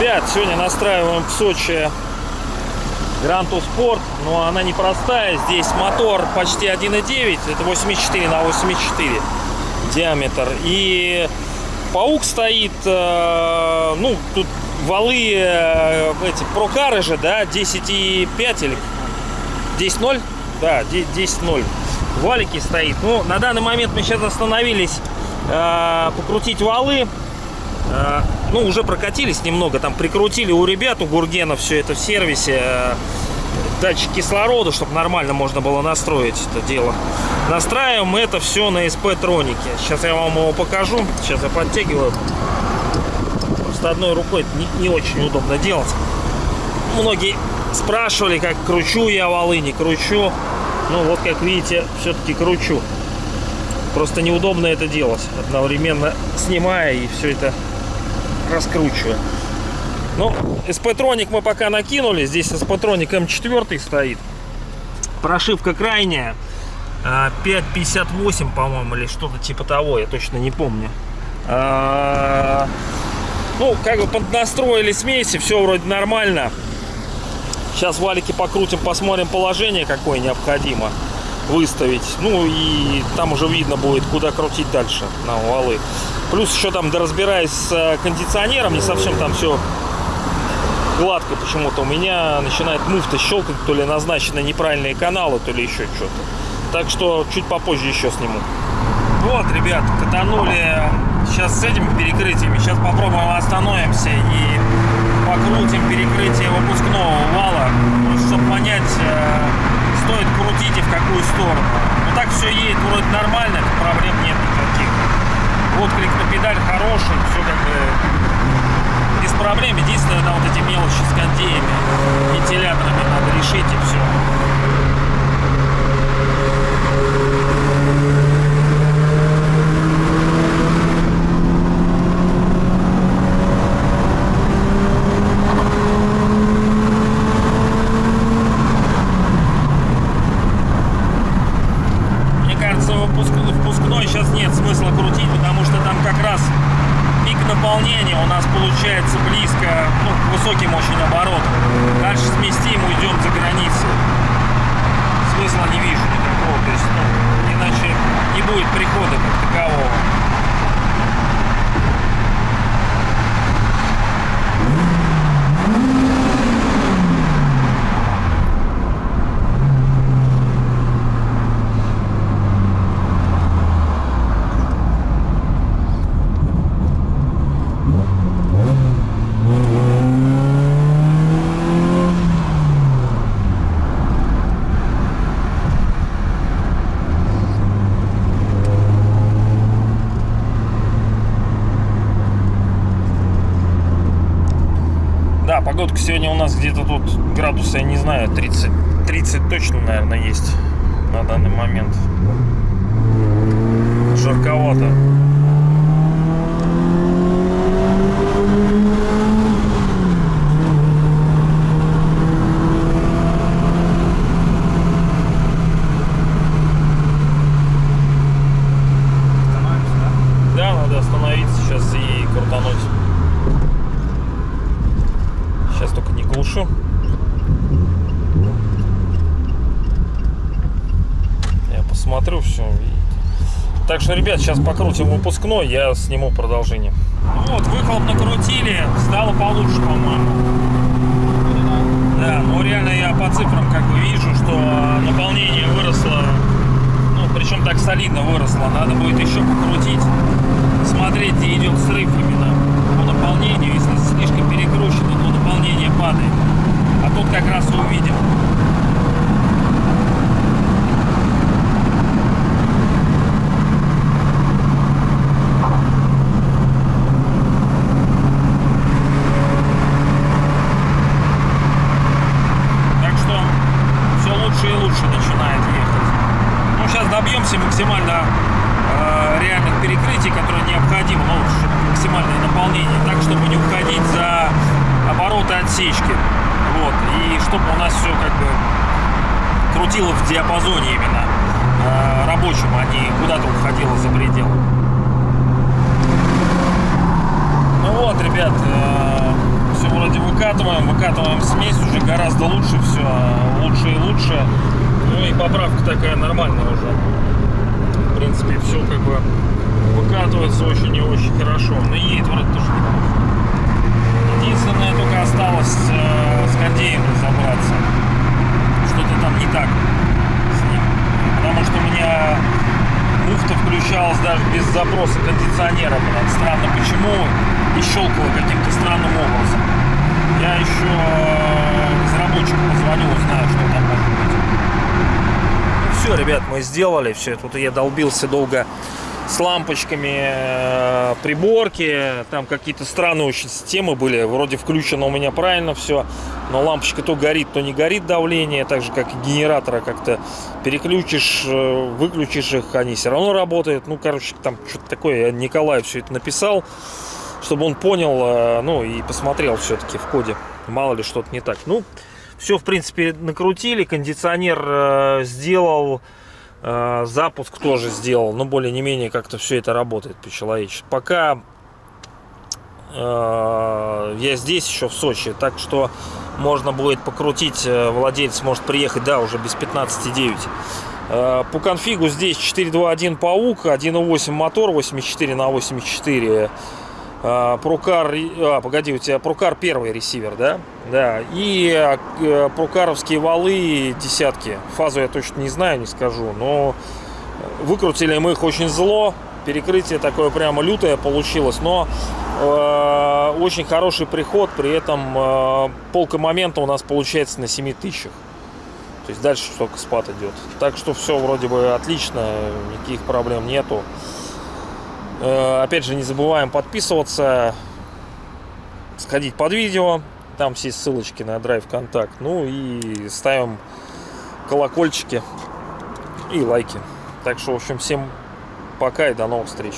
Ребят, сегодня настраиваем в Сочи Гранту Спорт, но она непростая. Здесь мотор почти 1.9, это 84 на 84 диаметр. И паук стоит, э, ну, тут валы э, эти прокары же, да, 10.5 или 10.0? Да, 10.0. Валики стоит. Ну, на данный момент мы сейчас остановились э, покрутить валы. Э, ну, уже прокатились немного, там прикрутили у ребят, у Гургена все это в сервисе. Э, датчик кислорода, чтобы нормально можно было настроить это дело. Настраиваем это все на SP Тронике. Сейчас я вам его покажу. Сейчас я подтягиваю. Просто одной рукой это не, не очень удобно делать. Многие спрашивали, как кручу я валы, не кручу. Ну вот, как видите, все-таки кручу. Просто неудобно это делать, одновременно снимая и все это раскручивая. Ну, SP-троник мы пока накинули. Здесь SP-троник М4 стоит. Прошивка крайняя. 5.58, по-моему, или что-то типа того. Я точно не помню. А, ну, как бы поднастроили смеси. Все вроде нормально. Сейчас валики покрутим, посмотрим положение, какое необходимо выставить. Ну и там уже видно будет, куда крутить дальше на валы. Плюс еще там, доразбираясь с кондиционером, не совсем там все гладко почему-то. У меня начинает муфта щелкать, то ли назначены неправильные каналы, то ли еще что-то. Так что чуть попозже еще сниму. Вот, ребят, катанули сейчас с этими перекрытиями. Сейчас попробуем остановимся и покрутим перекрытие выпускного вала, чтобы понять, э, стоит крутить и в какую сторону. Ну так все едет вроде нормально, проблем нет никаких. Отклик на педаль хороший, все как бы без проблем. Единственное, на вот эти мелочи с кондеями, вентиляторами надо решить и все. Сейчас нет смысла крутить, потому что там как раз пик наполнения у нас получается близко, ну, к высоким очень оборотам. Дальше сместим, уйдем за границу. Смысла не вижу никакого, то есть, ну, иначе не будет прихода как такового. Да, погодка сегодня у нас где-то тут градуса, я не знаю, 30, 30 точно, наверное, есть на данный момент. Жарковато. Да, надо остановиться сейчас и крутануть. Сейчас глушу. Я посмотрю все. Так что, ребят, сейчас покрутим выпускной, я сниму продолжение. Вот, выхлоп накрутили, стало получше, по-моему. Да, ну реально я по цифрам как бы вижу, что наполнение выросло, ну причем так солидно выросло. Надо будет еще покрутить, смотреть, где идет срыв именно по наполнению. Если слишком перекручено, то наполнение падает. А тут как раз и увидим. Так что все лучше и лучше начинает ехать. Ну, сейчас добьемся максимально э, реальных перекрытий, которые необходимы, ну, чтобы максимальное наполнение, так, чтобы не уходить за обороты отсечки. Вот. И чтобы у нас все как бы крутило в диапазоне именно э, рабочем, а не куда-то уходило за предел. Ну вот, ребят, все вроде выкатываем, выкатываем смесь, уже гораздо лучше все, лучше и лучше. Ну и поправка такая нормальная уже. В принципе, все как бы выкатывается очень и очень хорошо. Но едет вроде тоже неплохо. Единственное, только осталось э, с кондеем разобраться. Что-то там не так с ним. Потому что у меня муфта включалась даже без запроса кондиционера. Блин. Странно почему. И щелкала каким-то странным образом. Я еще э, разработчику позвоню, узнаю, что там может быть. Все, ребят, мы сделали все. Тут я долбился долго с лампочками э, приборки. Там какие-то странные очень системы были. Вроде включено у меня правильно все. Но лампочка то горит, то не горит давление. Так же, как и генератора как-то переключишь, э, выключишь их, они все равно работают. Ну, короче, там что-то такое. Я Николаю все это написал, чтобы он понял, э, ну, и посмотрел все-таки в коде. Мало ли что-то не так. Ну, все, в принципе, накрутили. Кондиционер сделал запуск тоже сделал, но более не менее как-то все это работает по-человечески. Пока э, я здесь еще в Сочи, так что можно будет покрутить, владелец может приехать, да, уже без 15.9. Э, по конфигу здесь 4.2.1 паук, 1.8 мотор, 84 на 84 Прокар, а, погоди, у тебя Прокар первый ресивер, да? Да, и прокаровские валы десятки. Фазу я точно не знаю, не скажу, но выкрутили мы их очень зло. Перекрытие такое прямо лютое получилось, но э, очень хороший приход, при этом э, полка момента у нас получается на 7 тысячах. То есть дальше только спад идет. Так что все вроде бы отлично, никаких проблем нету. Опять же, не забываем подписываться, сходить под видео. Там все ссылочки на Drive Контакт. Ну и ставим колокольчики и лайки. Так что, в общем, всем пока и до новых встреч.